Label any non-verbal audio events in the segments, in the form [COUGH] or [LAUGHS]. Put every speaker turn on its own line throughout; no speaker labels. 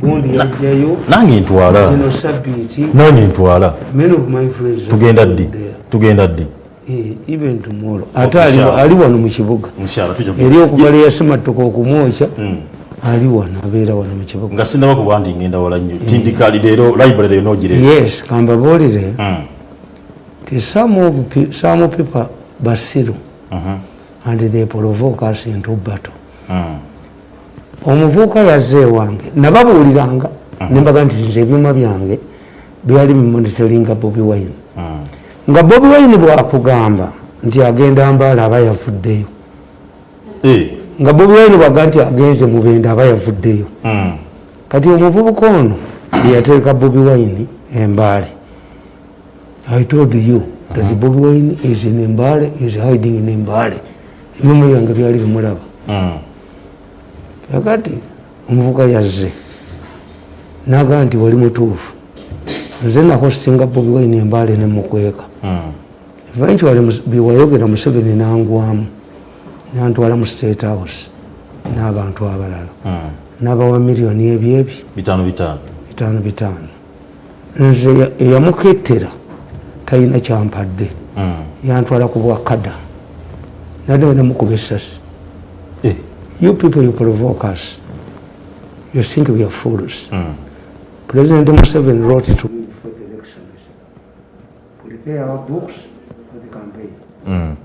gundi yajjayo
nange ntwala.
Zino sabiiti
nange ntwala.
Many of my friends
tugenda ddi? tugenda ddi?
Eh, even tomorrow. Ate ali- wano mu kibuga. Eri okugala yasemattuka okumwokya
Mm.
ali wano abeera wano mu kibuga.
Nga sinaba kuba nti ngenda wala nnyo. Tindikali leero library leero nogireesa
yes kambabuulire
Mm.
ti some people basiru
Mhm.
and they provoke us into battle.
Mm.
Omuvubuka yazze ewange. Nababuuliranga. Nembaga nti nze ebyuma byange byali bimonitoringa bobi wine.
Mm.
nga bobi wine bwakugamba nti agenda mbaala aba yavuddeyo.
Eh.
nga bobi wine bwaga nti agenze mubende aba yavuddeyo.
Mm.
kati omuvubuka ono yeyateeka bobi wine embaale. I told you that bobi wine is in embaale is hiding in embaale. Ebyuma byange byali bimulaba. Kakati omuvuka yazze. Nagaa nti wali mutuufu. Nze nahostinga bobi wine embaale nemukweka
Mm.
eventually biwayogera museveni nangwamu. Nantwala mu state house n'abantu abalala.
Mm.
n'abawa miliyoni ebyebi
bitaano bitaano.
Nze eya- eyamukettera talina kyampadde.
Mm.
yantwala ku bwakada nadde nemukuba essasi. You people you provoke us. You think we are fools.
Mm.
president museveni wrote to me before the elections prepare our books for the campaign.
Mm.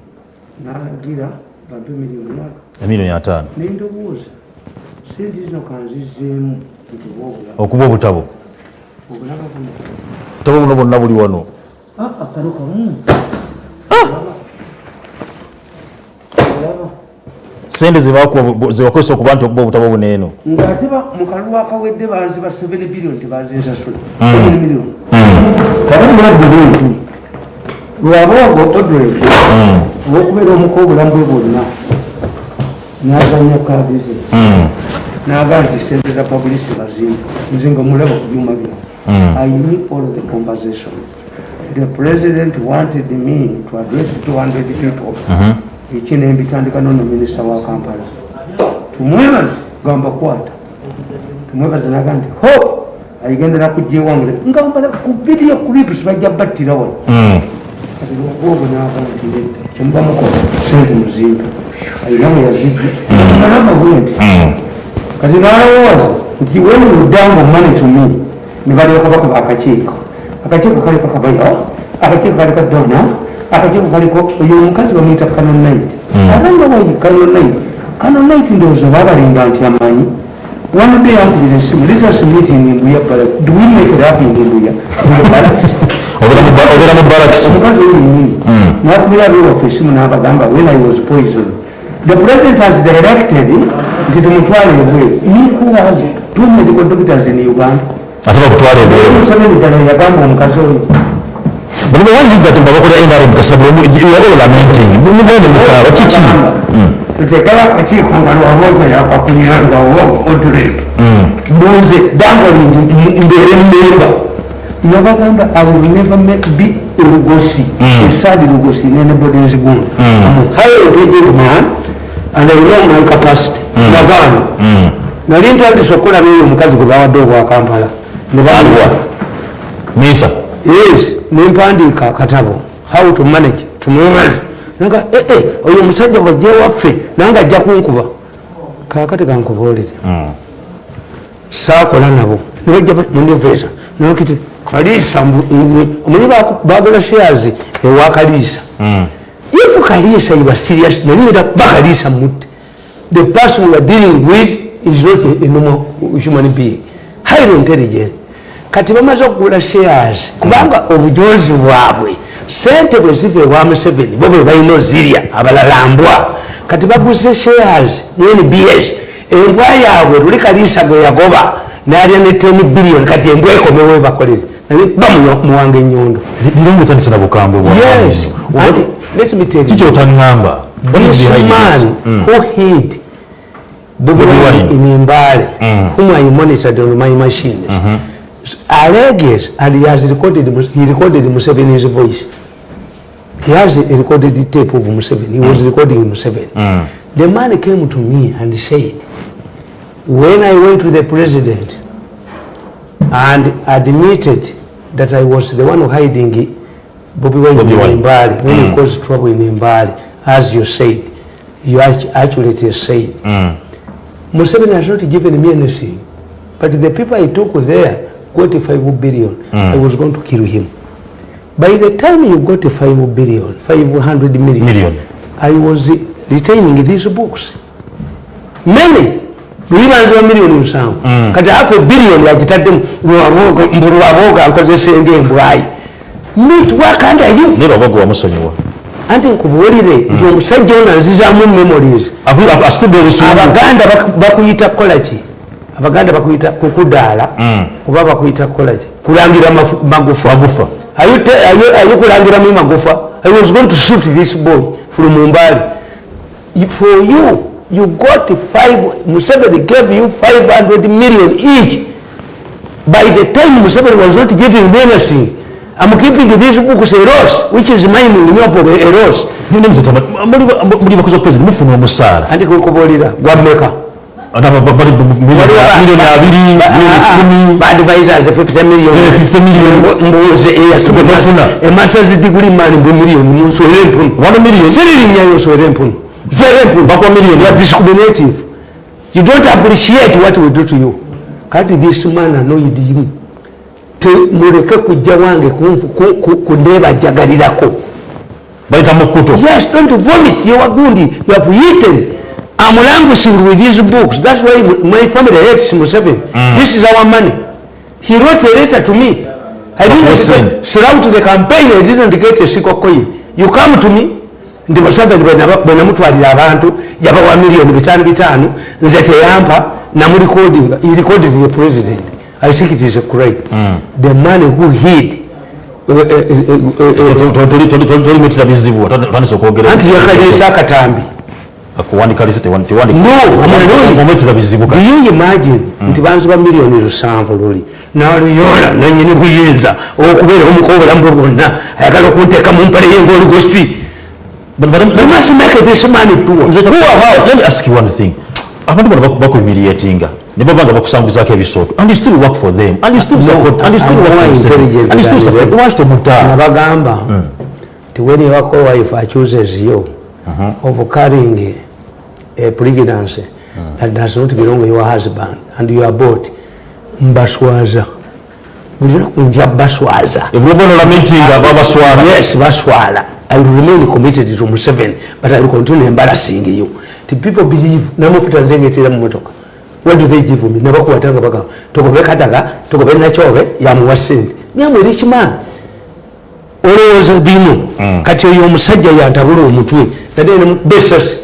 nalagira bampe miliyoni yaka
emiliyoni ataano
nendowooza sente zino kanzizeemu nti bwobulaba
okuba obutabo.
Obulaba buno.
Obutabo buno bwonna buli wano.
Aa kano kamu
sente zebakozesa okuba nti okuba obutabo buneeno
ng'ate ba- mu kalulu akawedde banziba 7 billion tebazensasula
Mm.
7 million. Kale mulabbe bintu lwaboogo odred olwokubeera omuka obulamu bwe bwonna n'azanya kaadi ze n'agaa nti sente za publisi bazimba. Nze nga mulaba ku byuma bino. I knew all the conversation. The president wanted me to address 200 people eki mbitandika nono minisita wa kampala. Tumwebaze gamba kwata tumwebaze naga nti ho! Ayigendera kujja ewangule ngambala ku video clips bajja battira wano naga nti nedda kyemuba mukola sente muzimba ayina mwe yazijja alama bwe nti kati nalowooza nti when you down money to me ne balyoka bakuba akakiiko akakiiko kaliko kabayo akakiiko dona akakiiko kaliko oyo omukazi bamuyita kanonite abanga wayi kanonite kanonait ndowooza babalinga nti amanyi one day ankubira esimu letas meeting embuya bala do we make it happen embuya [LAUGHS]
obeera mu barakisi
omukazi oyenyini nakubira abeewaffe esimu n'abagamba when i was poison the president has directed nti tumutwale ebweru nikuwazi two medical doctors in uganda.
Ate bakutwala ebweru
museveni ddala yagamba omukazi oyo
buli bawanziga ti babakola nrm kasabwe yakola lamenting mugende mukaaba kiki
tutekera akakiiko nga lwaboga yakakulira lwawo odrek mbuze dangalingi mbeere mmemba nabagamba i will never make be a lugosi. Esadi lugosi. In anybody's good. I'm a highly intelligent man and i know my capacity. Nagaana nali ntandise okukola beeyo omukazi gwe bawadde obwakampala ne baluwa
misa.
Yes nempandiika katabo how to manage tumungali naga eh, eh, oyo omusajja waje waffe nange ajja kunkuba. Kakati kankubuulire saakola nabo. Nibajja munivesa nokiti kaliisa omanyi bagala shares ewa kaliisa. If kaliisa iba serious nali era bakaliisa mutte. The person we are dealing with is not a, a normal human being. Highly intelligent kati bamaze okugula shares kubanga obujozi bwabwe sente bwe ziva ewa museveni bo bwe balina ozirya abalalambwa. Kati baguze shares nbs embwa yaabwe luli kaliisa gwe yagoba nalya ne 10 billion kati embwa ekomewo bakolere. Naye bamuwanga enyondo
liringa otandisa na bukambwe
yes. Anti let me tell you.
kiki otaŋŋamba
this man who hid Bobi Wine in Mbale, whom I monitored on my machines, alleges and he has recorded, he recorded Museveni's voice. He has a recorded tape of Museveni. He was recording Museveni. The man came to me and said, when i went to the president and admitted that i was the one hiding wine
Bobi
in
Wine.
imbali when
Mm.
he caused trouble in imbali as you said you act- actually said
Mm.
Museveni has not given me anything. But the people I took there got 5 billion. I was going to kill him. By the time you got 5 billion, 500 million,
Million.
I was retaining these books. Many. Lulibanziwa miliyoni musanvu kati hafu biliyoni yagitadde mbulwaboga nkozesa ngaembwayi meet work under you
naye lwabaga wamusonyiwa
anti nkubuulire nti omusajja ono anzizaamu memories abaganda bak- bakuyita kukolaki abaganda bakuyita kukudaala
Mm.
oba bakuyita kukolaki kulangira magufa. You kulangiramu magufa? I was going to shoot this boy from mumbali. For you you got five museveni gave you 500 million each. By the time museveni was not giving me anything i'm giving these books a loss which is
ninde muzitama muli bakozi wa president mufuna omusaala.
Anti kukubuulira gwameka
miliyoni abiri miliyoni
badvisors 50 million.
50 million.
mbuuze
Tofuna.
emasazi diguli mani mbwe miliyoni munswere empunu siririnyayo nswere empunu swere empunu
Bakwa million.
you are discriminative. You don't appreciate what we do to you. Kati this man annoyed you temuleke kujja wange kunfu- ku- ku- kundebajagalirako
bayita mukuto
Yes, don't vomit. You are good. You have eaten. I'm languishing with these books. That's why my family hates Museveni. This is our money. He wrote a letter to me. I didn't get, throughout the campaign, I didn't get a single coin. You come to me, ndi Museveni bwe namutwalira abantu yabawa miliyoni bitaano bitaano nze teyampa namurecordinga he recorded the president i think it is a crime the man who hid uh, uh, uh, uh, uh,
tolimitira bizibu tandisa okwogera
anti yakaliisa akatambi
akuwandikalise
No, I'm
tewamumitira bizibu
do you imagine? Nti banzuba miliyoni lusanvu luli. Naluyola nanyini buyinza. Okubeera omuko obulamu bwe bwonna ayagala okunteeka mu mpale ye ngaoligosi We must make this money poor.
let me ask you one thing. Abantu bano bakuhumiliatinga ne baba nga bakusanguzako tomutaa
nabagamba ti when your co-wife accuses you of carrying a pregnancy that does not belong to your husband. And you are bought mbaswaza. Nja baswaza?
Ebulovonola meetinga babaswala
yes baswala. I will remain committed to museveni but i will continue embarrassing you. Ti people believe namufuta nzengetera mu motoka. What do they give me? Nabakuwatanga bagamba togobe kadaga togobe nakyobe yamuwa sente myamwe rich man. Olowooza bino. Kati oyo omusajja yantabula omutwe. Nadene besasi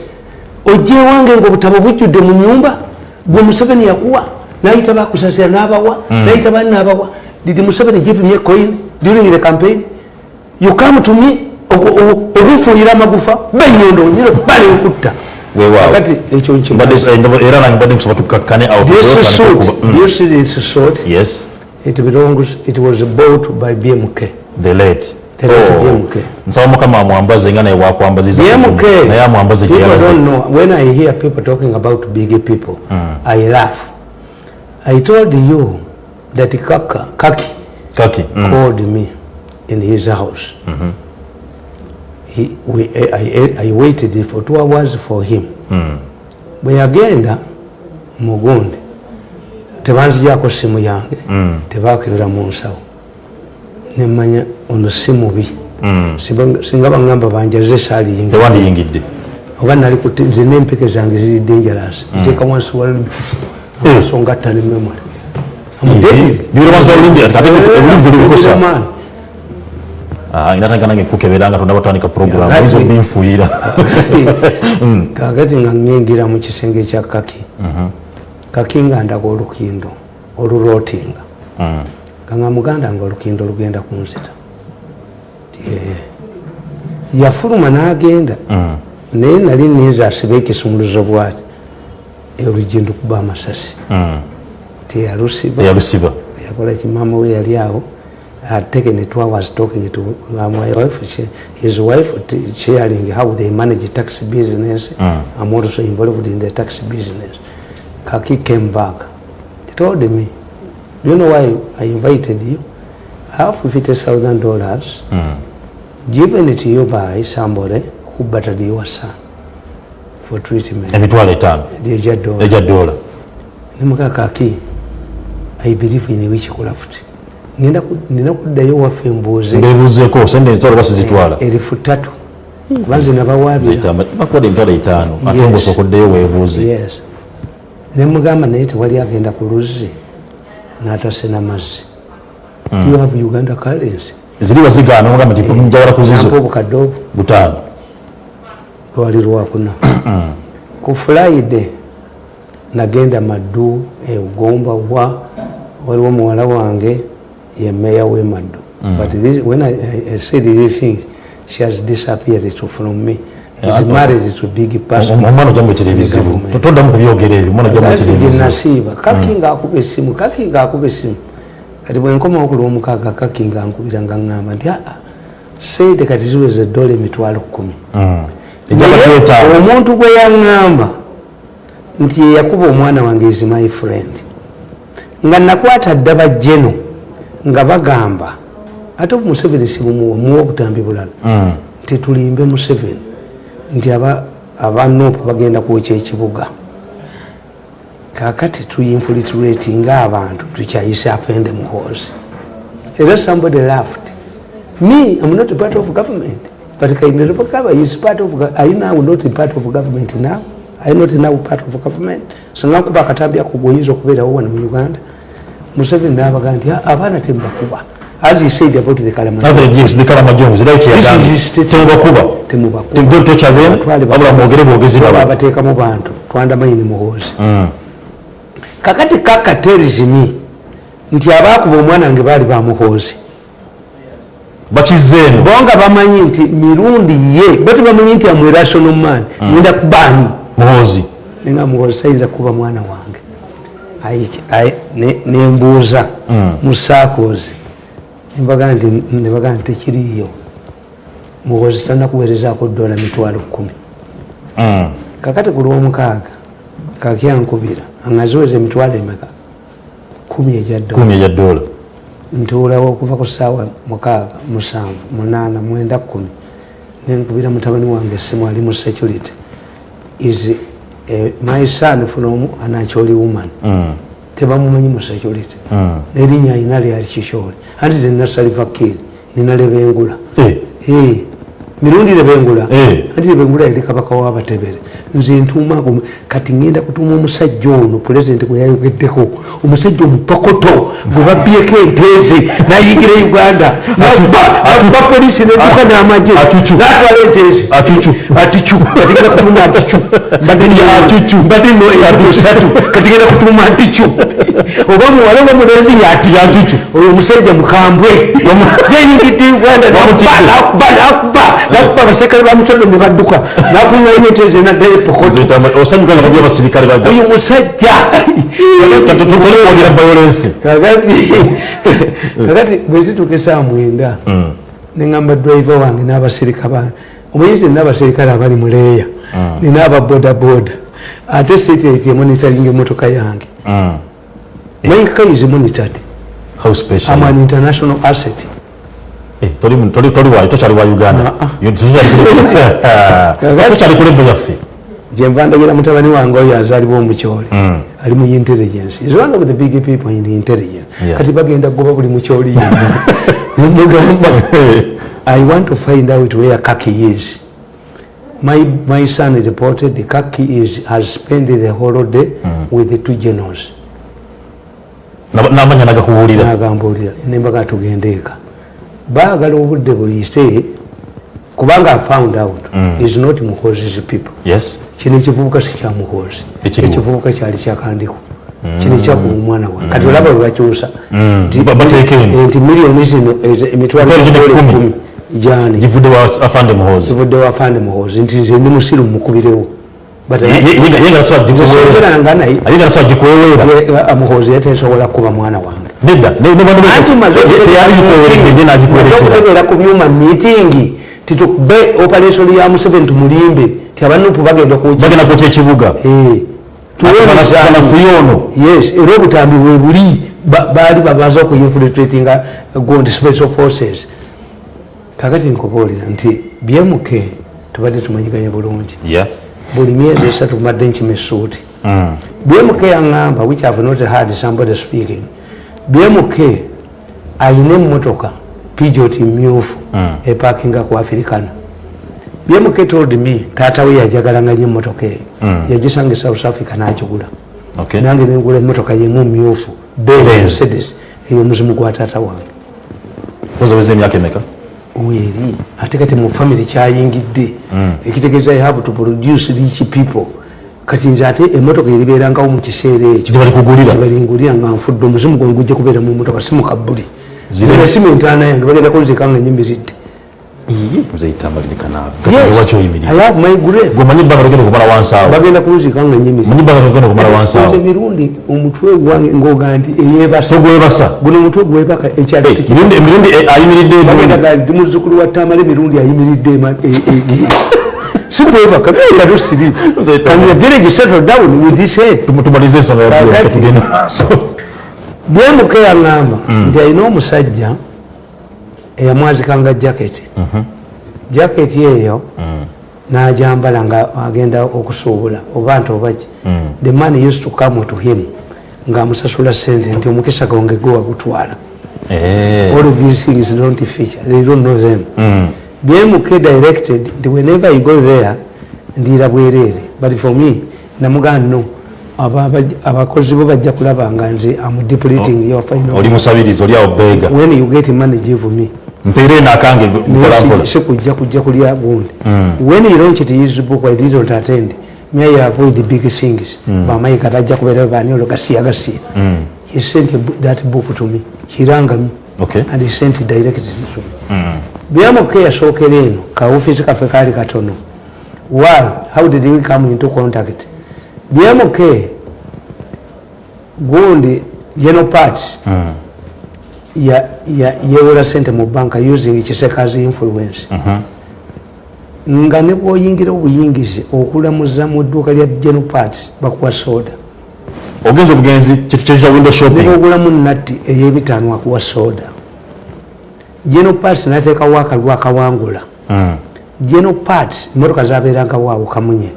ojja ewange nga obutabo bujjudde mu nyumba gwe museveni yakuwa nayita bakusasira nabawa nayita bani nabawa. Did museveni give me a coin during the campaign. You come to me okufuuyira amagufa benyondo okutta
Weewaawo.
kati ekyo
Mbadde- eh,
suit
Mm.
it belongs it was bought by bmk
the late Oh. Nsaba mukama amwambaze nga naye wakwambaziza
bmk
naye amwambaze
people don't know. When i hear people talking about big people i laugh. I told you that kaka kaki
kaki mm.
called me in his house. He, we, I, I, I waited for two hours for him. bwe yagenda mugundi tebanzijako simu yange. Tebakebera mu nsawo nemanya ono si mubi. Singa- singa baŋŋamba banjaze saaliyinga.
Tewandiyingidde
oba nali nze n'empeke zange ziri dangerous. Nteeka wansi wa amaaso ngattane memory.
Bibiro wansi walulimi ate olulimi telubikosa inatanga nange kukebera nga tonaba tandika program oyinza obinfuuyira [LAUGHS]
kakati. Nga ŋŋengira mu kisenge kya kaki. Kaki nga ndaga olukindo olulootinga. Nga muganda nga olukindo lugenda kunzita Eh, yafuluma n'agenda. Naye nali ninza asiba ekisumuluzo bwati. Oluggi ndukuba amasasi teyalusiba.
Teyalusiba.
Yakola kimama we yali awo. Had taken two hours talking to my wife. She, his wife t- sharing how they manage tax business. I'm also involved in the tax business. Kaki came back. He told me do you know why i invited you? I have 50000 dollars given to you by somebody who battered your son for treatment.
Emitwalo etaano?
Lyejja dola
egya dola
nemukakaki i believe in witchcraft ku- nina kuddayo waffe mbuuze.
Mbebuuzeeko sente ezitwala oba sizitwala
erifu ttatu. Kuba nze nabawaabira
bakuwadde emitwalo etaano ate
Yes.
ngaosooka oddeyo weebuuze.
Yes. Nemugamba naye tewali agenda ku luzzi n'atase n'amazzi. Do you have uganda currency
ziri wazigaana ogamba nti njawala kuzizo
nampa
zizo
obukadde obwo
butaano
lwali lwakuna ku madu nagenda maddu eugomba wa waliwo muwala wange ye meya we maddu but this, when I, I, said these things she has disappeared to from me.
Yeah,
is a big person.
Mwana ojamwetera ebizibu
Government.
toddamu kubyogera ebyo omwana ojamwetera
Kakati
ebizibu
gyenasiiba kaki ngaakuba essimu kaki ngaakuba essimu kati bwenkomawo ku lwomukaaga kaki nga nkubira nga ŋŋamba nti aa sente kati ziweza eddola emitwalo kkumi.
Etaano
omuntu gwe yaŋŋamba nti yeyakuba omwana wange is my friend nga nakwata ddaba jeno nga bagamba ate museveni sibumuwa muwa obutambi bulala nti tulimbe museveni nti aba abanopu bagenda kwokya ekibuga kakati tuyinfiltrate ngaabantu tukyayise afende muhoozi era somebody laughed. Me i'm not part of government. But kainelopakaba is part of i now not part of government now. I not now part of government. Singa nkuba akatambi ako goyinza okubeerawo wano mu uganda museveni nabaga nti "Ah, abaana temubakuba. As he said about the statement.
temubakuba.
Babateekamu bantu twandamanyi muhoozi kakati kakaterizimi nti abakuba omwana wange baali bamuhoozi
bakizeeno
bonga bamanyi nti mirundi ye bo tebamanyi nti amwerasono man ngenda kubaani
muhoozi.
Nenga muhoozi tayinza kuba mwana wange. Nembuuza mu saakoozi nebaga nti nebaga nti tekiriyo muhoozi tanakuweerezaako dola mitwalo kumi kakati ku lwomukaaga kakyankubira angaziweza emitwalo emeka? Kumi ejya dola ntuulawo okuva ku saawa mukaaga musanvu munaana mwenda kumi. Nenkubira mutabani wange essimu ali mu security. Is eh, my son from anacholi woman. Tebamumanyi mu security. Nerinnya ayina lyali kikyoli anti tenasali vakiri nina lebengula
Eh.
Eh, mirundi lebengula
Eh.
anti lebengula yali kabaka wabatebere nze ntuumaako kati ngenda kutuuma omusajja ono pulezidenti gwe yayogeddeko omusajja omupakoto gwe babyeko enteeze nayigira uganda nakuba polisi neduka n'amagye natwala enteeze aticu kati ngenda kutuuma aticu mbadde mbadde no ebisatu kati ngenda kutuuma aticu [LAUGHS] oba muwala oba mulenzi yati aticu oyo omusajja mukambwe. Yayingidde uganda nakuba nakuba nakuba nakuba abaserikale ba museveni ne badduka nakuŋŋanya enteeze naddayo epokoto
osanyuka nga kubya abasirikale bajja
oyo musajja kakati [LAUGHS] bwezituuka saa mwenda. Neŋamba driver wange n'abasirika bange omuyizi n'abasirikale abali muleeya nina ababodaboda ate siteti emonitaringa emotoka yange.
How special.
I'm an international asset
Eh, toli toli- toli wa tokyali wa uganda.
Ah,
Yo- tokyali- tokyali ku level [LAUGHS] yaffe
gyenva ndagira mutabani wange oyo azaalibwa omukyoli ali mu intelligence. Is one of the big people in the intelligence.
Yeah.
kati bagenda kugoba buli mukyoli yenna [LAUGHS] nemugamba [LAUGHS] i want to find out where kaki is. My, my son reported the kaki is, has spent the whole day with the two generals
N'aba- n'amanya nagakubuulira
nagambulira. Nembaga tugende eka baagala obudde buyise kubanga i found out is not muhozis people
yes
kino ekivubuka si kya
Ekiriwo.
ekivubuka kyali kyakandiko kino ekyakuba omwana wange kati olaba webakyusa Nti- miliyoni zino emitwalo
ekkumi
jani
givudde wa afande muhoozi
nti nze ndi musiru mukubirewo uh, muhoozi yatesobola kuba mwana wange
nedda ne- ne bano
anti maze
teyali gikuweweredde ye nagikuweretera
okutegeera ku byuma miitingi titukube operation ya museveni tumulimbe ti abanupu bagenda kuwuja
bagenda kwokya ekibuga
Eh,
banafuye ono
yes era obutambi bwe buli ba- baali babanza okuyinfiltratinga gundi special forces kakati nkubuulira nti bmk tubadde tumanyiganye bulungi
Yeah.
buli myezi esatu mbadde nkima essuuti
Mm.
bmk yaŋŋamba which have not had somebody speaking bmk ayina emmotoka pijot myufu epakinga ku africana. Bmk told me taata we yajagalanga nyo emmotoka eyo. Yagisanga e south africa n'agigula.
Okay.
nange nengula emmotoka yemu myufu
Benz.
mercedes ey'omuzimu gwa taata wange.
Koza weze emyaka emeka?
Weeri ate kati mu famire kyayingidde. Ekitegeeza i have to produce rich people kati nze ate emotoka eribeerangawo mu kiseera ekyo balingulira nga nfudde omuzimu gwange gujja kubeera mu motoka si mukabbuli
Zire-
zina simu entaana yange bagenda kunzika nga nyimiridde bagenda kunzika nga nyimiridde
manyi ebbanga logenda okumala wansi awo?
Nze mirundi omutwe gwange ngoga nti eyebasa guno omutwe gwebaka ekyalo
Eh, emirundi. emirundi ayimiridde
wa tamala emirundi ayimiridde ema- e- e- sikwebaka ero siri and the village settled down with this head
tumalize ensonga ya
Kakati.
Bill, tugende maaso
bmk yaŋŋamba nti alina omusajja eyamwazikanga jaketi jaketi eyo n'ajambala nga agenda okusuubula oba nti obaki. The man used to come to him ng'amusasula sente nti omukisa gwange gwe wagutwala
Eh,
all these things don't feature they don't know them bmk directed nti whenever you go there ndiira bwereere but for me namugaa no abakozi bo bajja kulaba nga nze am depleting your final
oli musabirizi oli awo beega
when you get money give me.
Mpeere mpolampola
sikujja kujja kulya gundi. When he launched his book i didn't attend. Me i avoid the big things? Bamayiga bajja kubeera bani olwo gasiya gasiya he sent that book to me. Kirangami
Okay.
and he sent it directly to me bmk yasookera eno kaofiisi kaffe kaali katono. Why? How did we come into contact? Bmk gundi general parts ya- ya- yewola sente mu banka using kiseka's influence. Nga ne bwoyingira obuyingizi okulamuza mu dduuka lya general parts bakuwa soda.
Ogenza obugenzi kyekya window shopping?
Nebogulamu natti ey'ebitaano akuwa soda general parts nateekawo akalwa akawangula general parts emotoka zabeerangawo awo kamunye.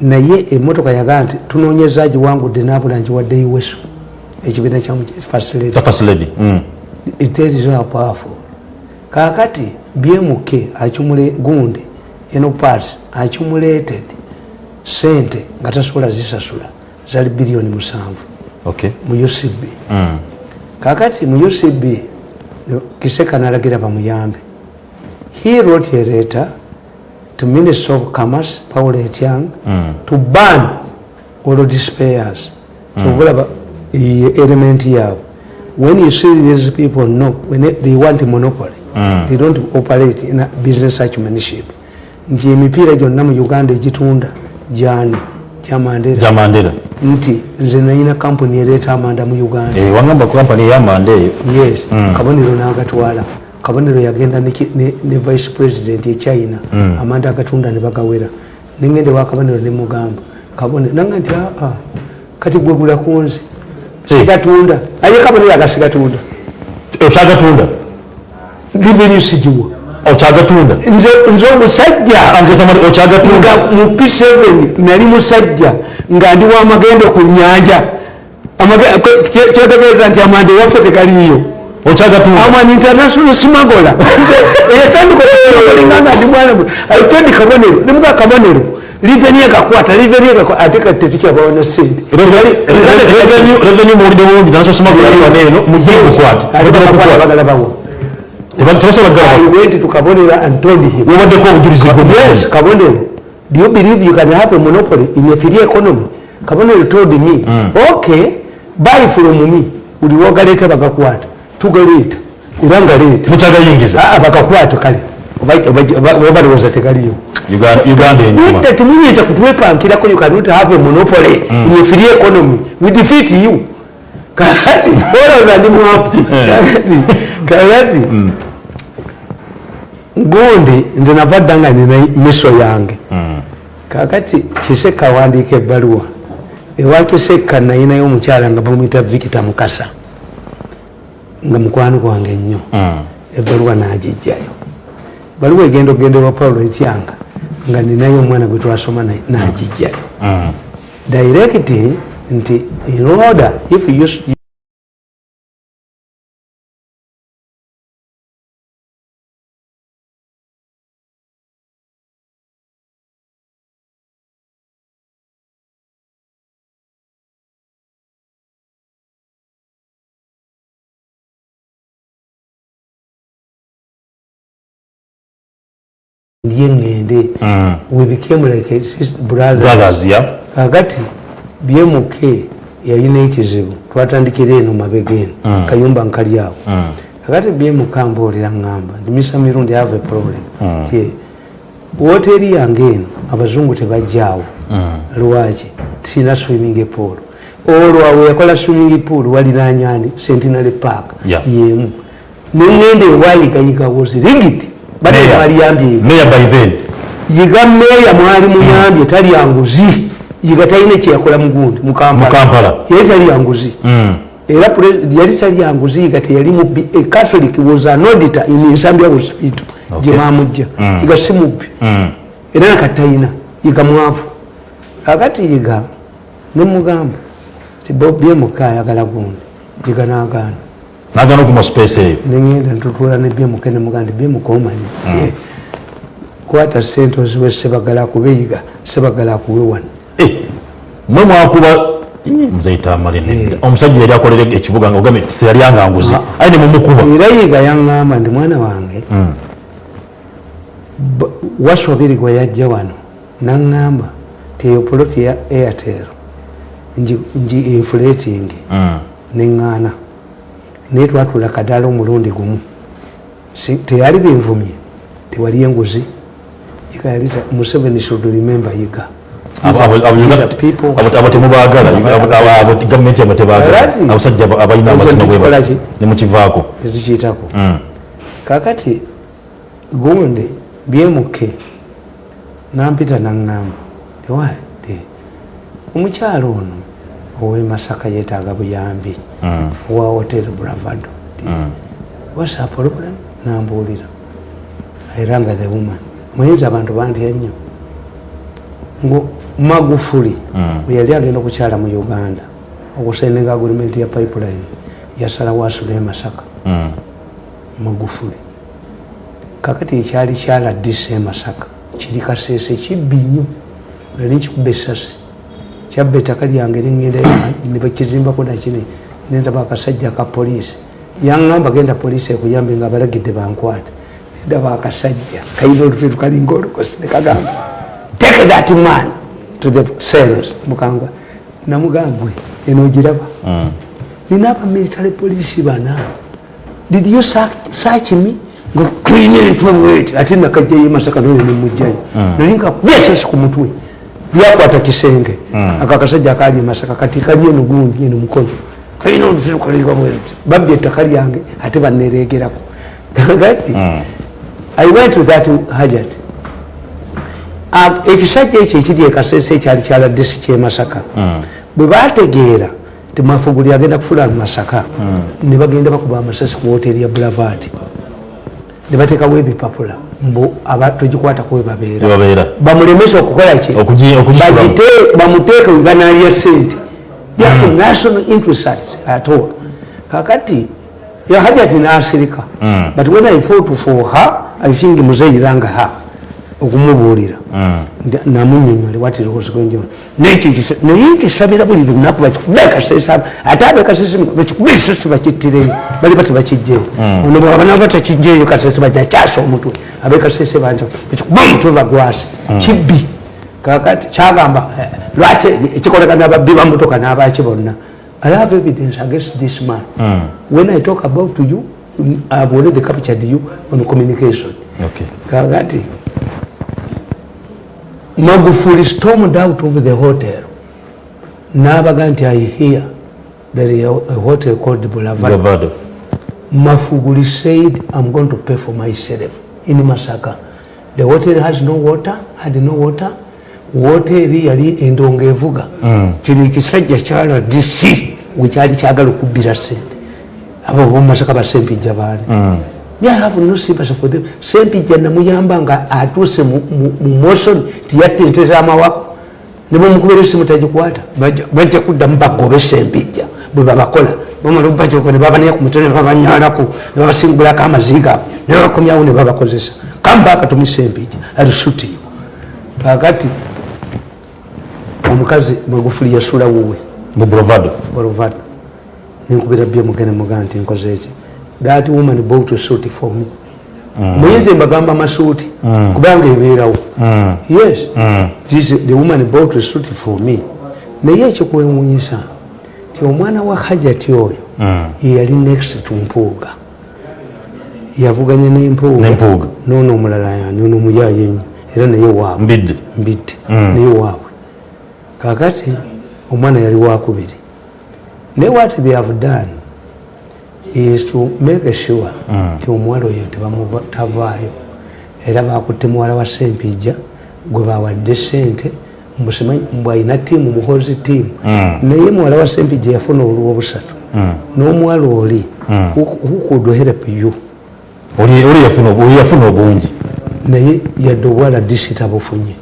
Naye emotoka yagaa nti tunoonyeza giwangudde nabula ngiwadde uweso ekibiina kya facility.
Kya first lady Mm.
terizo powerful. Kakati bmk acumule gundi eno parts accumulated sente nga tasobola zisasula zali biliyoni musanvu.
Okay.
Mu ucb
Mm.
kakati mu ucb kiseka nalagira bamuyambe. He wrote a letter to minister of commerce paul etiang to ban all dispayers kyovulaba element yaabwe when you see these people no when they- want monopoly they don't operate in a business acumanship nti emipiira gyonna mu uganda egitunda gyani? Kyamandera
gya mandera
nti nze nayina kampuni ereeta amanda mu uganda.
Eh, wangamba kampani eyamanda eyo?
Yes kabonero nagatwala. Kabonero yagenda ne vice president e china. Amanda agatunda ne bagawera. Nengende wa kabonero nemugamba kabonero nanga nti aa kati gwegula kunze sigatunda. Aye kabonero agasigatunda
okyagatunda
liveni sigiwa
okyagatunda
nze nze omusajja
okyagatunda
nga mu p7 nali musajja nga ndi wamagendo ku nyanja kyetegeeza nti amanda ewaffe tegaliiyo
okyagatunda
I'm an international smuggler. etandikolinga ndi mwana aitendi kabonero nimuga kabonero liveni ekakwata liveni ekakwata ate kati tetukyabawo na sente
revenue muwulidde bulungi naso simakulalwaneeno mukukwata
bagala bawo
tebasobola
I
kugala
went to Kabonera and told him yes do you believe you can have a monopoly in a free economy? Kabonero told me mm. okay buy from me. Buli wogaleeta bagakwata tugaleeta era nga leeta
mukyagayingiza
Ah, bakakwata kale oba balowooza tegaliyo
Uganda- uganda enyuma.
that muyinza kutwepankirako you cannot have a monopoly mm. in a free economy. We defeat you. Kakati olowooza ndi mwafu kakati kakati gundi nze nava dda nga nina miso yange. Kakati kise kawandiika ebbaluwa. Ewakiseka nayinayo omukyala nga bamwita victor mukasa nga mukwano gwange nnyo.
Mm.
ebbaluwa nagijjayo baluwa egenda ogenderwa paulo etyanga nga ninayo omwana gwe twasoma nagijjayo
Mm.
direct nti in order if you, ndye ŋŋende
Mm.
we became like brothers
brothers ya
kakati bmk yalina ekizibu twatandikira eno mabega eno
Mm.
kayumba nkali awo
Mm.
kakati bmk mbuulira ŋŋamba ndimisa mirundi have a problem
Mm.
woteri yange eno abazungu tebajjaawo
Mm.
lwaki tirina swimming pool olwo awe yakola swimming pool waliranyani sentinary park
Yeah.
yemu neŋŋenda ewayigayiga wozirigiti yiga meeya mwali muyambye talya nguzi yiga talina kyeyakola mugundi mukampala. Yali talya nguzi
Mm.
era yali talya nguzi yiga teyali mubbi a catholic was an auditor in nsambya hospital.
Okay.
gyemamujja
Mm.
yiga si mubbi.
Mm.
era nakatayina yiga mwavu kakati yiga nemugamba ti byemuka ayagala gundi yiga nagaana
nagana okuma space eyo
neŋenda ntutula ne byemuka nemugamba byemuka omanyi ti kwata sente oziwe sebagala akube yiga sebagala akuwe wano
Eh, mwe mwakuba muzaita amalina
Eh.
omusajja yali akolera ekibuga nga ogambe teyali anganguzi aye ne mumukuba
era yiga yaŋŋamba ndi mwana wange
Mm.
waswabiri gwe yajja wano naŋŋamba ti eyo poloti ya airtel ngi inflating
Mm.
neŋŋaana naye twatula kadaala omulundi gumu. Teyali binvumye tewali enguzi. Museveni should remember yiga
Abo- abo tebagala
Alright.
abasajja aba- abalina amazima nemukivaako
tetukiyitako
Mm.
kakati gundi byemuke nampita naŋŋamba tewa omukyalo ono owe masaka yeetaaga buyambi
Mm.
wa hotel bravado
Mm.
wasa problem nambuulira era nga the woman muyinza abantu bantya nnyo magufuli
Mm.
yali agenda okukyala mu uganda okusendinga agrimenti ya pipeline yasalawo asula e masaka
Mm.
magufuli kakati ekyali kyaladisa e masaka kiri kaseese kibbi nnyo nali nkikuba esasi kyabba ettaka lyange nengenda nebakizimbako nakini nendaba akasajja ka poliisi. Yaŋŋamba genda poliisi ekuyambe nga abalagidde bankwate. Nendaba akasajja kayina olufe tukalinga olukosi nekagamba take that man to the cells mukangwa namugambwe eno ogiraba.
Mm.
nina abamilitary poliisi bana. Did you search me? Nga kulina entweweti ate nakajjayo masaka nole nemujjayo nali nga besasi ku mutwe lyakwata kisenge. Ako akasajja akaali emasaka kati kali eno gundi eno mukono. Kalina olufirukalirwa bweruti babbye ettaka lyange ate baneregerako kakati [LAUGHS] i went to that hajat. Ekisajja ekyo ekiri ekasese ekyali kyaladde si kyemasaka bwe bategeera ti mafuguli agenda kufula masaka ne bagenda bakuba amasasi ku woteri ya bravard ne bateekawo ebipapula mbu aba- togikwatako we babeera.
Webabeera
bamulemesa okukola ki? Bamuteeke webanalya sente yako national interest at- all. Kakati yahajati nasirika.
Mm.
but when i fought for her i think muzeyiranga her okumubuulira.
Mm.
Namunyonyole kisa- naye nkisabira buli lunaku bakikube kasesa ate abekasese bakikube esasi bakittireyo bali bati bakijjeeyo ono bwabana batakijjeeyo kasese bajakyasa omutwe. Abekasese banja bakikube omutwe bagwase. Kibbi. Kakati kyagamba eh, lwaki ekikolekana ababbi bamotoka n'abaki bonna? I have evidence against this man. When i talk about you i've already captured you on communication.
Okay.
Magufuli stormed out of the hotel. Nabaga nti i hear there is a hotel called boulevard.
Bravado.
mafuguli said i'm going to pay for myself. In masaka. The hotel has no water had no water. Woteeri yali endongo evuga.
Mm.
kino ekisajja kyala dc wekyali kyagala okubbira sente abo bomasaka basempijja baani
Mm.
yahave no sympathy for them sempijja namuyamba nga atuuse mu- motion tiyatenteza amawako ne bamukubira esimu tagikwata bajja- kuddamu bagobe sempijja bwe babakola bamalabakyoko ne babanaya ku. Mutwe ne babanyalaku ne babasingulako amaziga ne babakomyawo ne babakozesa kambaka tumi sempijja alisuti kakati omukazi magufuli yasula wuwe.
Mu brovado
bolovado nenkubira bye mugene mugaa nti nkoze eki that woman bought a suit for me. Muyinza embagamba amasuuti kubanga ebeerawo. Yes. This- the woman bought a suit for me. Naye ekikwewunyisa ti omwana wa hajati oyo yeyali next to mpuuga. Yavuganya
N'Empuuga.
noono omulala yani ono omuyayenyi era naye waabwe.
Mbidde.
Mbidde. Naye waabwe. Kakati omwana yali wakubiri naye what they have done is to make sure nti omuwala oyo tavaayo. Era bakutte muwala wa sempijja gwe bawadde sente mbw alina tiimu muhozi tiimu naye muwala wa sempijja yafuna olwo obusatu. N'omuwala oli who help you?
Oli yafuna obungi.
Naye yadde obuwala disi tabufunye.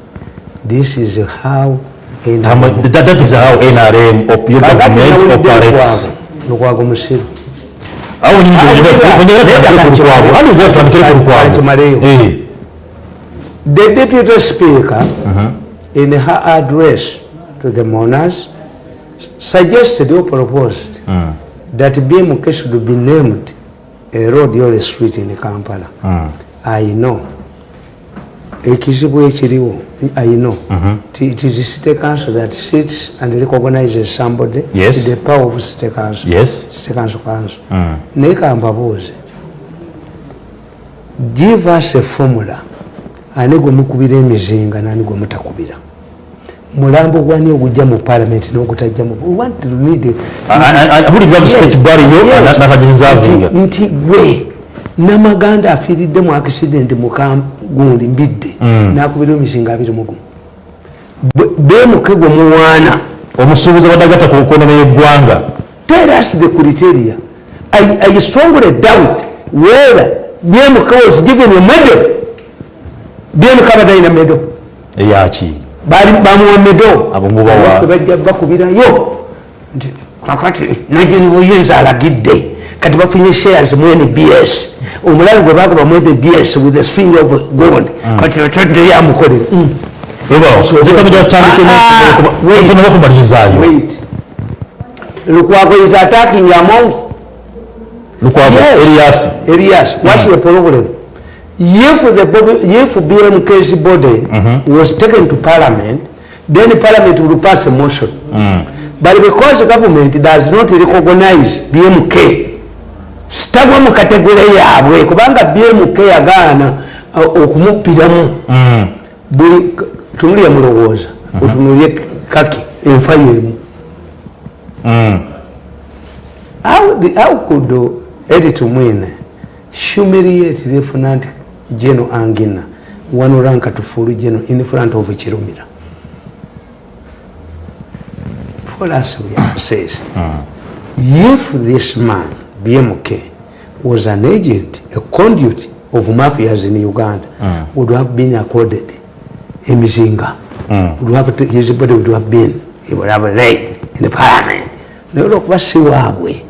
This is how
that is how nrm your government operates.
lukwago musiru
awo lukwago
Kankimaleo.
Eh.
the deputy speaker in her address to the monars suggested or proposed that bmk should be named a road or a street in kampala. I know ekizibu ekiriwo i know it is city council that sits and recognizes somebody
Yes.
the power of city council
Yes.
city council council naye kambabuuze give us a formula ani gwe mukubira emizinga nani gwe mutakubira mulambo gwani ogujja mu parliament nogutajja mu we want to need a-
A- a- a- buli bwa state bwaliyo
Yes.
na- nakagizavinga
Nti- nti gwe namaganda afiiridde mu accident mukagundi mbidde nakubira emizinga abiri mugumu bemuke gwe muwaana.
Omusuubuzi abadagata ku nkonomo y'eggwanga
tell us the criteria. I, I strongly doubt? Whether BMK was given a medal. BMK abadalina medal.
Eyaki
bamuwa medal. Bajja bakubirayo. Nti kakati najeni buyinza alagidde kati bafunye shares mu nbs omulabi gwe bagaba mu nbs with a string of gold kati otodde yamukolera Mm.
ebaojekamija tutandike
Ah, ah, wait.
tonaba kumalirizayo
wait lukwago is attacking your mouth
lukwago
Yes.
eriyasi
Elias, what's the problem? If the body, if BMK's body was taken to parliament, then parliament will pass a motion. But because the government does not recognize BMK, sitagwa mu kategore yaabwe kubanga BMK yagaana uh, okumupiramu. Buli tunulya mulowooza otunulye kaki enfa yemu. How, the, how could edit mwine humiliate lieutenant general angina wanuranka tufulu general in front of chirumira? For us we have says if this man bmk was an agent a conduit of mafias in uganda. Would have been accorded emizinga would have to, his body would have been he would have laid in the parliament. Naye olwokuba si waabwe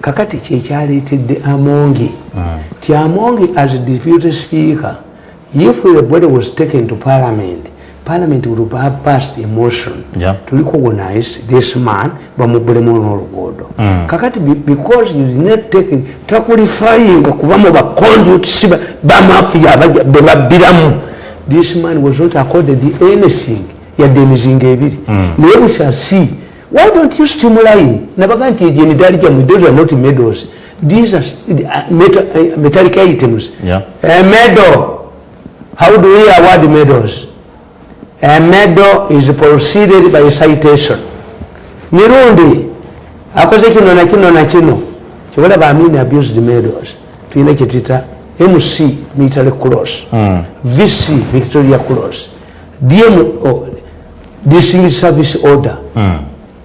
kakati kyekyaleetedde amongi. Ti amongi as deputy speaker if the body was taken to parliament parliament would have passed a motion.
Yeah.
to recognize this man bamubulemu n'oluguudo. Kakati be- because you did not take it, takulifyinga kuba mu baconduit si ba- bamafia abaja- be babbiramu. This man was not accorded anything. Yadde emizinga ebiri. Naye we shall see. Why don't you stimulate? Nabaga nti egenidali gyamwe those are not medals these are uh, metal, uh, metallic items.
Yeah.
a medal how do we award medals a medal is proceeded by citation. Mirundi akoze kino na kino na kino. Kibalaba amin abused medals tulina kyetuyita mc military cross. Vc victoria cross. Dm distinguished service order.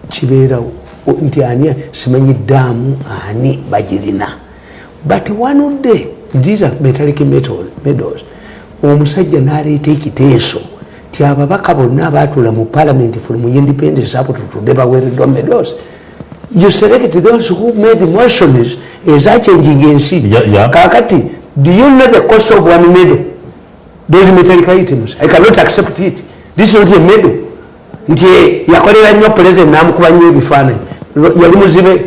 Kibeerawo O- nti ani simanyi ddaamu ani bagirina. But one of the these are metallic metal- medals omusajja n'aleeta ekiteeso ti ababaka bonna abaatuula mu parliament from independence apo tutudde baweereddwa medals you select those who made motions ezachenjinga ensi kakati do you know the cost of one medal those metallic items i cannot accept it this is not a medal nti yakolera nnyo president namukuba nnyo ebifaananyi yali muzibe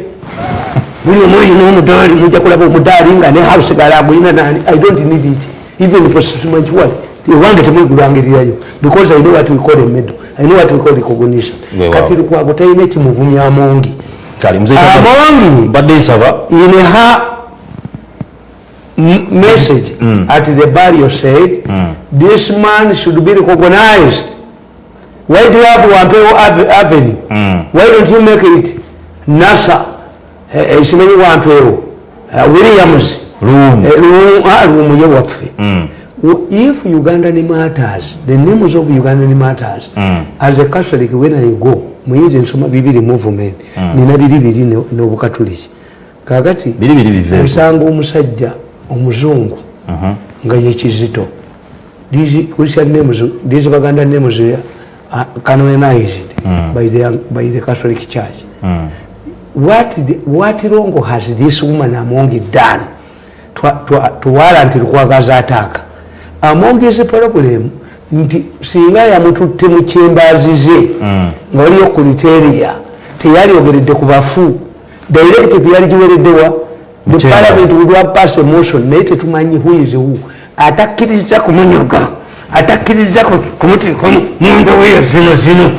buli omu olina omudaali mujja kulaba omudaali nga ne house galagulina nani i don't need it even prosmanchiwali ewange temwigulangirirayo because i know what we call a medal i know what we call recognition. Kati lukwago talina ekimuvumya amongi amongi
mbadde nsaba
in her ha message at the barrio said this man should be recognized. Why do you have wampeo avenue? Avenue why don't you make it nasa? Eh, wa simanyi wampeo uh, williams.
Lumu.
Rumu, Lumu- ah, ye waffe. W- if ugandan matters the names of ugandan matters as a catholic when i go muyinza ensoma bibiri movement nina biri biri ne- n'obukatuliki kakati
biri biri bive
osanga omusajja omuzungu nga yekizito These Christian names, these Baganda names are canonized by, the, by the Catholic Church. What, the, what wrong has this woman among it done? To, to, to warrant lukwagaza ataaka among his problem nti singa yamututte mu kyembaazi ze nga waliyo kriteria teyayogeredde ku bafu. Directive yali giwereddewa the parliament would have passed a motion. Naye tetumanyi who is who. Atakkiriza kumunyoga atakkiriza ku- kumutekamu mundoweyo zino zino.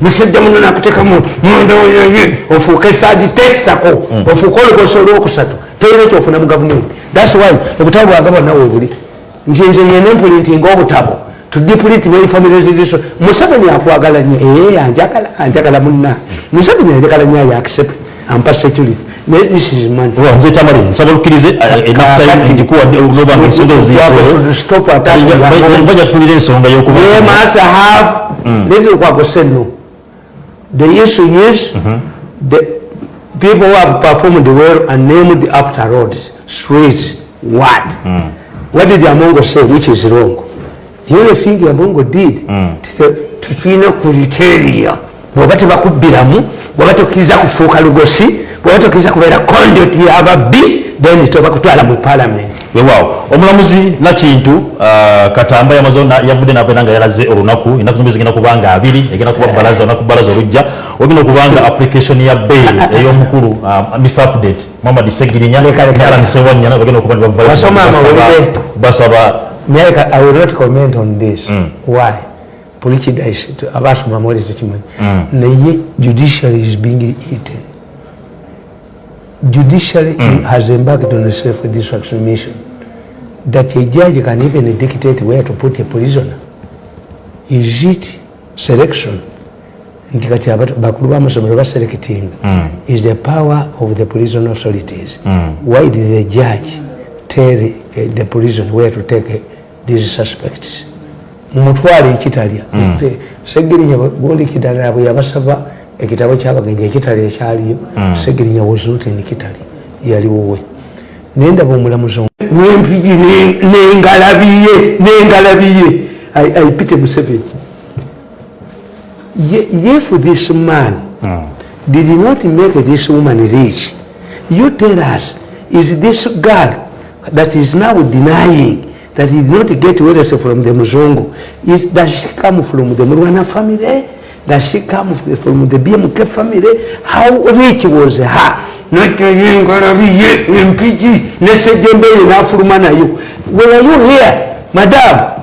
Musajja muno nakutekamu mundoweyoye ofuuke sadi tekitako ofuuke olukosa olwokusatu. Tolina kyofuna mu gavumenti. Thats why obutabo bwange bwonna webuli nti nze nyene empulintinga obutabo tudipuliti neifamileziriso museveni akwagala nyo ee anjagala anjagala munna museveni anjagala nyo ayo accept ampa security naye this is money
nze tamale nsaba lukkirize
Kakati.
ngikuwadde olobanga ensonga
Should stop attacking Gabon.
bajja tufunira ensonga y'okuba
They must have, this is what was said no. The issue is, the people who have performed well and named after roads, streets, what? What did Amongo say which is wrong? The only thing Amongo did, tutulina criteria bwoba tebakubbiramu bwoba tokkiriza kufuuka lugosi bwoba tokkiriza kubeera conduit y'ababbi then tobakutwala mu parliament
wewaawo omulamuzi nakintu ah, katamba yavudde nabeera nga yalaze olunaku enaku zombi zigenda kuba nga abiri egenda kuba balaza olunaku balaza olujja ogenda okuba nga application ya bail ey'omukulu ah, mr update muhammad segirinya alanisewanyana bagenda okuba nibavayo
Wasoma amawulire.
basaba
Nyaka, I will not comment on this. Why? Prejudice, to- abasoma mwezi tukimanyi. Naye judiciary is being eaten. Judiciary has embarked on a self-destruction mission. That a judge can even dictate where to put a prisoner. Is it selection? nti kati bakulu b'amasomero baselecting is the power of the prison authorities? Why did the judge tell uh, the prison where to take uh, these suspects? Mumutwale ekitalya Nti segirinya gwolikidalira bwe yabasaba ekitabo kyabagenja ekitali ekyaliyo segirinya was not in kitali yaliwowe naye ndaba omulamuzi wempigi nengalabiye nengalabiye ayipite museveni. Ye- if this man did not make this woman rich, you tell us, is this girl that is now denying that he did not get wealth from the Muzungu, is, does she come from the Murwana family? Does she come from the BMK family? How rich was her? Not yengalabiye empiki nesejembeye nafuluma nayo. Were you here, madam?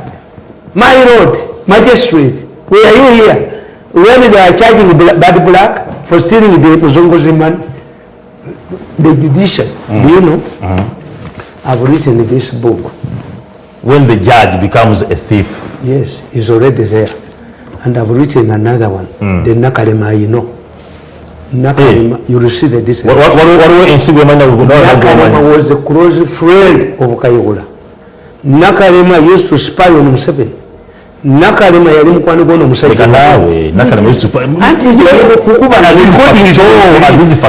My lord, magistrate, were you here when they are charging Bad Black for stealing the Muzunguzi man? The judicial, do you know? Uh-huh. I've written this book.
when the judge becomes a thief
Yes, he's already there. And I've written another one, the Nakalema you know. Nakalema, you will see the
Wa-
details.
wa- waliwo waliwo ensigo emanya
Nakalema was a close friend of Kayihura. Nakalema used to spy on Museveni. nakalema yali mukwano gwono
leka naawe nakalema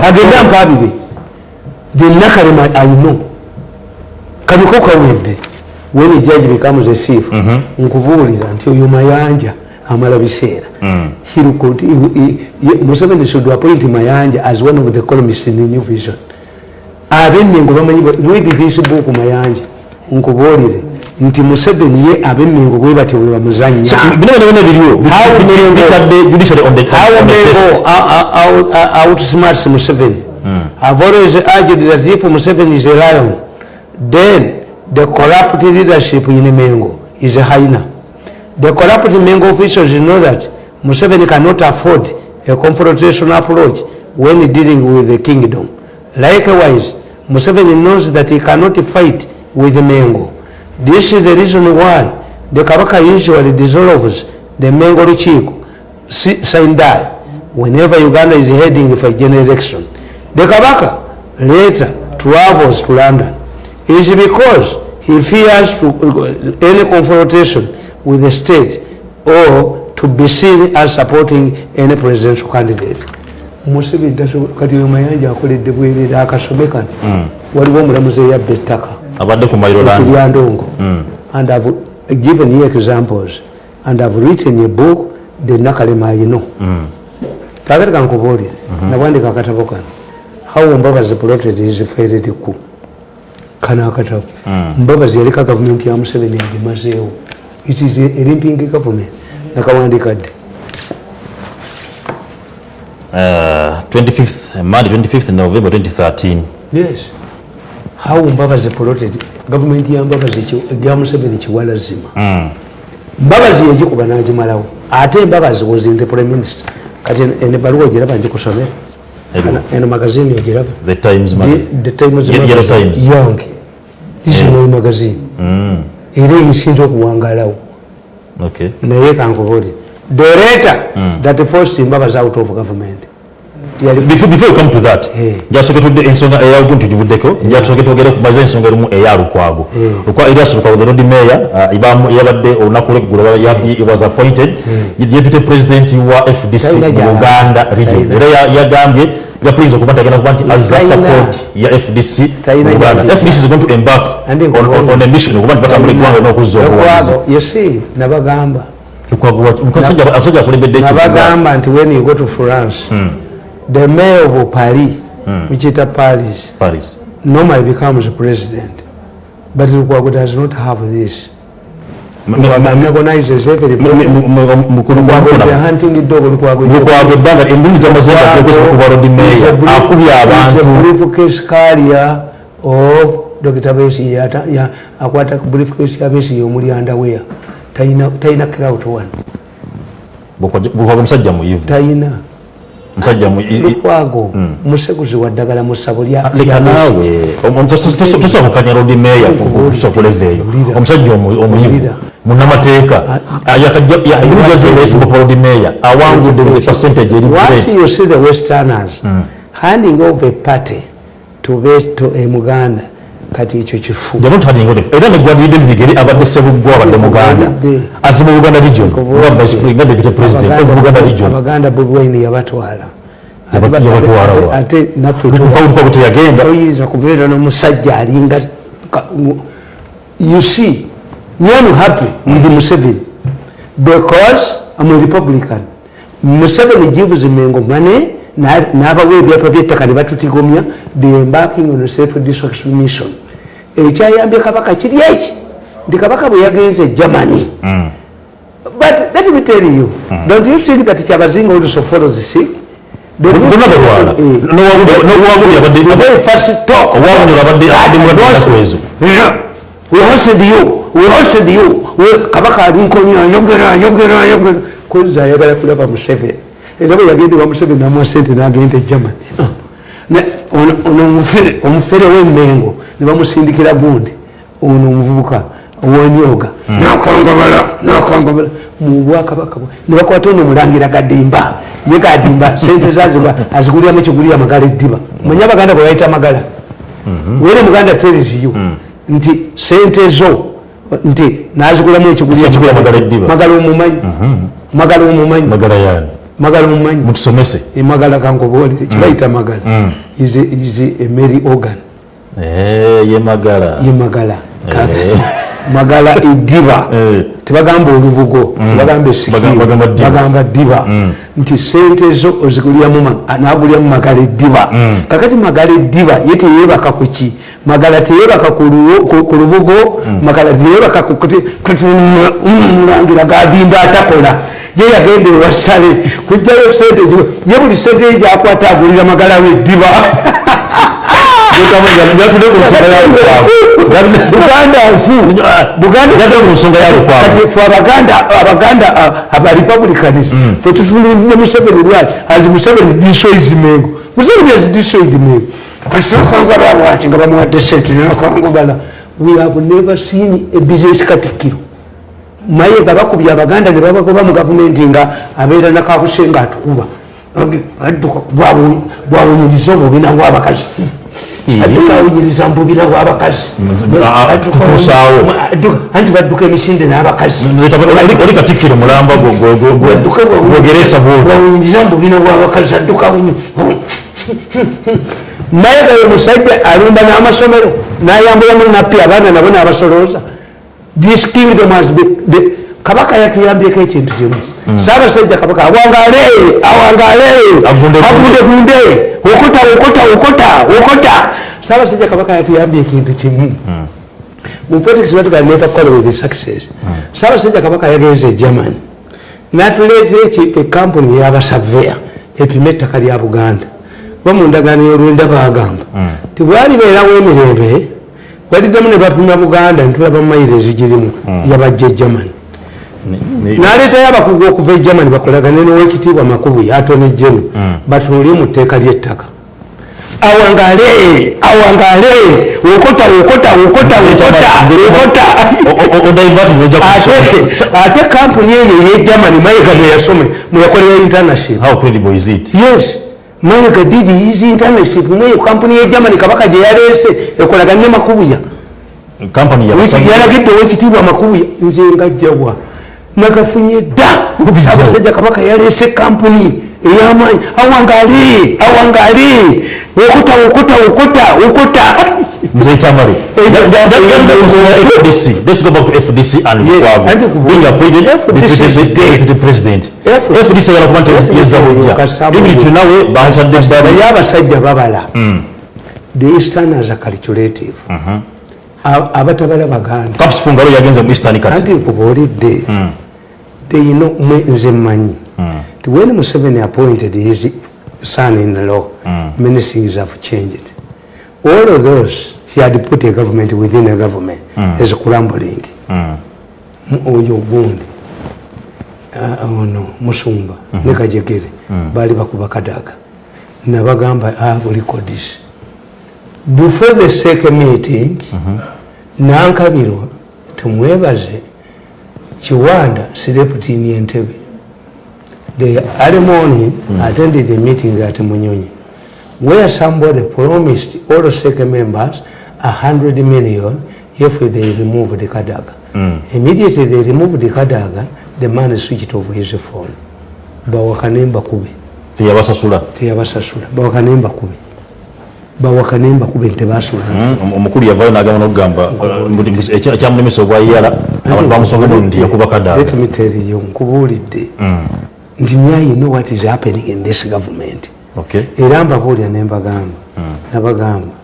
agenda mpabire. The nakalema ayino kaniko kawedde when a judge becomes a thief nkubuulira nti oyo mayanja amala biseera museveni should appoint mayanja as one of the columnists in the new vision. Abenmengo bamanyi read this book mayanja. Nkubuulire nti museveni ye abenmengo bwe batyo bwe bamuzanya outsmarts museveni. I've always argued that if museveni is a lion then the corrupt leadership in mengo is a hyena the corrupt mengo officials know that museveni cannot afford a confrontational approach when dealing with the kingdom. Likewise museveni knows that he cannot fight with mengo this is the reason why the kabaka usually dissolves the mengo lukiiko sindai whenever uganda is heading for a general election. The kabaka later travels to london. Is because he fears to, uh, any confrontation with the state or to be seen as supporting any presidential candidate. Museveni kati oyo mayanja akoledde bwerere akasobe kano waliwo omulamuzi eyabba ettaka.
Abadde ku
kiryandongo and i've given you examples and i've written a book the nakalema ayino kakati kankubuulire nabwandika akatabo kano. How mbabazi plotted his failed coup? Kano akatabo. Mbabazi yaleka gavumenti ya museveni agimazeewo it is a limping government. Nakawandika dde
Uh, 25th Monday 25th November 2013
yes. How mbabazi plotted gavumenti ya mbabazi ya museveni kiwala zima. Mbabazi yagikuba nagimalawo. Ate mbabazi was in the prime minister. Kati ene baluwa ogiraba njikusomera eno magazini ogiraba.
The times
the times yange isinoyi magazini era eyisinza okuwangalawo. Naye kankubuli the letter that forced mbabazi out of government.
Before, you come to that njasoketudde ensonga eyalugu ntugivuddeko njasoke twogere kumaze ensonga erimu eya lukwago. Elias lukwago the road mayor yabadde olunaku lweggulo was appointed deputy president wa fdc mu uganda region. Era yagambye yapuyinza okuba ntagenda kuba nti azza support ya fdc fdc is going to embark on, on a mission okuba nti batambula eggwanga n'okuzza
obuwagizi nabagamba.
Abasajja akulembedde
nabagamba nti when you go to france hmm. the mayor of paris mukiyita paris.
Paris.
Normally becomes president. But lukwago does not have this
lukwago ebbanga emirundi gyamazeekuba rodi meya akubye
of dr besi akwata briefcase ya besi yomulyandawea talina crowd one
lukwago musajja muyivu
talina
musajja
lukwago museguzi wa ddagala mu ssabo
leka naawe tosobola kukanya rodi meya kusokuleva eyo omusajja omuyivu munamateeka yakajjazeesimba rodi meya awangudde with percentage eri
once you see the westerners handing over a party to to a muganda kati ekyo kifu.
Era negwadidde mubigere abadde sebuggwa abadde muganda. Azi mu buganda region. Nga deputy president of buganda region.
Abaganda bobwine yabatwala.
Ate
naffetoyinza kubeera n'omusajja alinga you see nyam happy with museveni because am a republican. Museveni gives mengo money n'abawa ebyapa byettaka ne batutigomya the embarking on self destruction mission ekyayambye kabaka kiri eki nti kabaka bwe yagenze germany. But let me tell you don't you think that kyabazinga also follows sick? Kabaka yogera yogera koza ayagala kulaba museveni. Era bwe yagende wa museveni namuwa sente nagenda e germany. Ono omufere w'emmengo ne bamusindikira gundi. Ono omuvubuka owonyoga nakangabala nakangabala mubwakabaka ne bakwata ono mulangira gadimba. Ye gadimba sente zazo aziguliramu ekigulira amagala eddiba. Manye abaganda bwe bayita amagala. Were muganda tells you nti sente zo nti nazigulamu
Ekigula Magala eddiba.
magala omumanyi. Magala omumanyi.
Magala
magala omumanyi.
Mutusomese.
Emagala kankubuulire kibayita magala is a- mary organ
ye magala.
Ye magala.
Eh.
magala eddiba
Eh.
tebagamba olubugo. Tebagamba
Bagamba- bagamba ddiba.
bagamba ddiba nti sente ezo ozigulyamu nagulyamu magala eddiba kakati magala eddiba ye teyebaka ku ki? Magala teyebaka ku lubugo. Magala teyebaka ku kuti- kuti mulangira gadimba atakola. Ye yagenda ewasale kujjayo sente ye buli sente ye gyakwata agulira magala we [LAUGHS] buganda nfu buganda
yatudde ku nsonga yalukwavu
kati fe abaganda abaganda abarepublicans fe tutunulire museveni lwaki as museveni destroys mengo museveni has destroyed mengo kasakangababwati nga bamuwadde sente nakangubala we have never seen a business katikiro naye nga bakubye abaganda ne babagoba mu gavumenti nga abeera nakabuse nga atukuba adduka bwawunyiriza obubina bwabakazi adduka awunyiriza mu bubina bwabakazi
Ah, ah, tutuusaawo.
anti badduka emisinde n'abakazi
oli katikkiro mulamba gwogeresa bwoli
bwawunyiriza mu bubina bwabakazi adduka awunyi naye gayo musajja alumba n'amasomero n'ayambulamu nappi abaana nabo n'abasolooza this kingdom has been, the, kabaka yatuyambyeko ekintu kimu. Saabasajja kabaka awangale awangale
Agunde gunde.
agunde gunde okota okota okota okota saabasajja kabaka yatuyambye ekintu kimu. Mu politics batuga never call with success. Saabasajja kabaka yagenze e germany. Natuleetera ekampuni yabasaveya epima ettaka lya buganda. Ba mu ndagaano y'olwenda bagamba tibwalibeerawo emirembe waliddemu ne bapima buganda netulaba mayiro ezigirimu yabajja e germany naleetayo abakugu okuva e germany bakolagane nowekitiibwa makubu atone jenu. Batunulye mu tteeka ly'ettaka awangale awangale! Okota okota okota zoja okota ate ate kampuni eyo eyegermany mayiga mweyasome mweyakolera internship.
How credible is it?
Yes. Mayiga did his internship. Mweyo kampuni yegermany kabaka gye yaleese ekolagane ne makubuya. Yalagidde owekitiibwa makubuya. Nze ngajjawa nagafunye dda abasajja kabaka yaleese kampuni. Eyamaanyi awangale awangale okota okota okota okota
nze tamale FDC let's go back to FDC and
Yes,
Lukwago
anti ku-
being appointed
FDC
deputy-
is dead.
deputy president.
FDC
FDC yala kuba nti yezza bujja
Kasabu.
even tunawe basadde bbali
naye abasajja babala the easterners are calculative. A- abatabala baganda.
Caps fungalo yagenze mu eastern kati.
Anti nkubuulidde they know mwe nze mmanyi Ti when museveni appointed his son in law many things have changed. All of those he had put a government within a government is crumbling. Mu- oyo gundi Ah, ono musumba ne kajegere baali bakuba kadaga. Nabagamba have records before the second meeting nankabirwa tumwebaze kiwanda slept in entebe the early morning attended a meeting at munyonyi where somebody promised all second members a hundred million if they removed the kadaga. Immediately they removed the kadaga the man switched off his phone. Bawakane mbakube
teyabasasula.
Teyabasasula. Bawakane mbakube bawakane mbakube ntebasula
Mm, omukulu yavayo nagamba nokugamba ekyamulemesa obwayala abantu bamusonga nti yakuba kadaga
Let me tell you, nkubuulidde. Nti now you know what is happening in this government. Era mbabuulira ne mbagamba nabagamba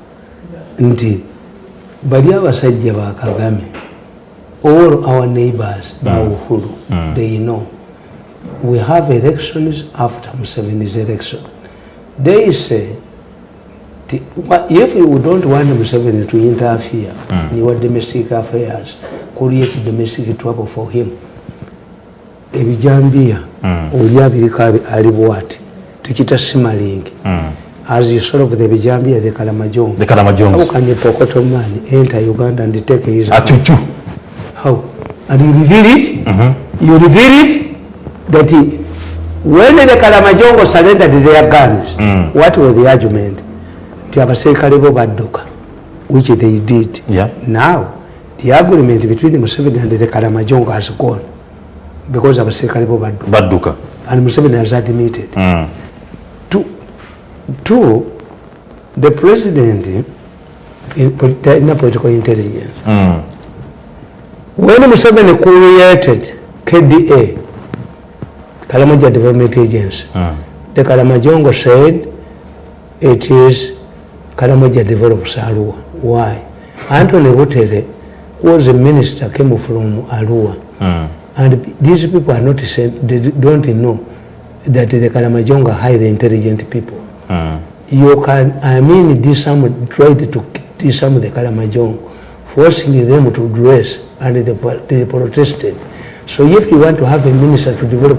nti bali abasajja ba kagame all our neighbors ba uhuru they know. We have elections after museveni's election. They say if you don't want museveni to interfere mm. in your domestic affairs create domestic trouble for him Ebijambia oli abiriko abi- ali bwati tukita simaling as you solve the Bijambia the Kalamajong.
the Kalamajong.
how can a pokoto man enter uganda and take his
Achuchu.
how and you reveal it mm -hmm. you reveal it that he, when the kalamajongo surrendered their guns mm. what was the argument nti abaserikale bo badduka which they did
Yeah.
now the agreement between museveni and the kalamajongo has gone because abasirikale bo baddu
badduka
and museveni has admitted
Mm.
two, two the president in, in political intelligence
Mm.
when museveni created kda kalamoja development agency
Mm.
the kalamajongo said it is kalamoja develops arua why? Anthony butere was a minister came from arua
Mm.
and these people are not they don't know that the Kalamajonga are highly intelligent people.
Mm.
you can i mean disarm tried to disarm the kalamajong forcing them to dress and they, they protested. So if you want to have a minister to develop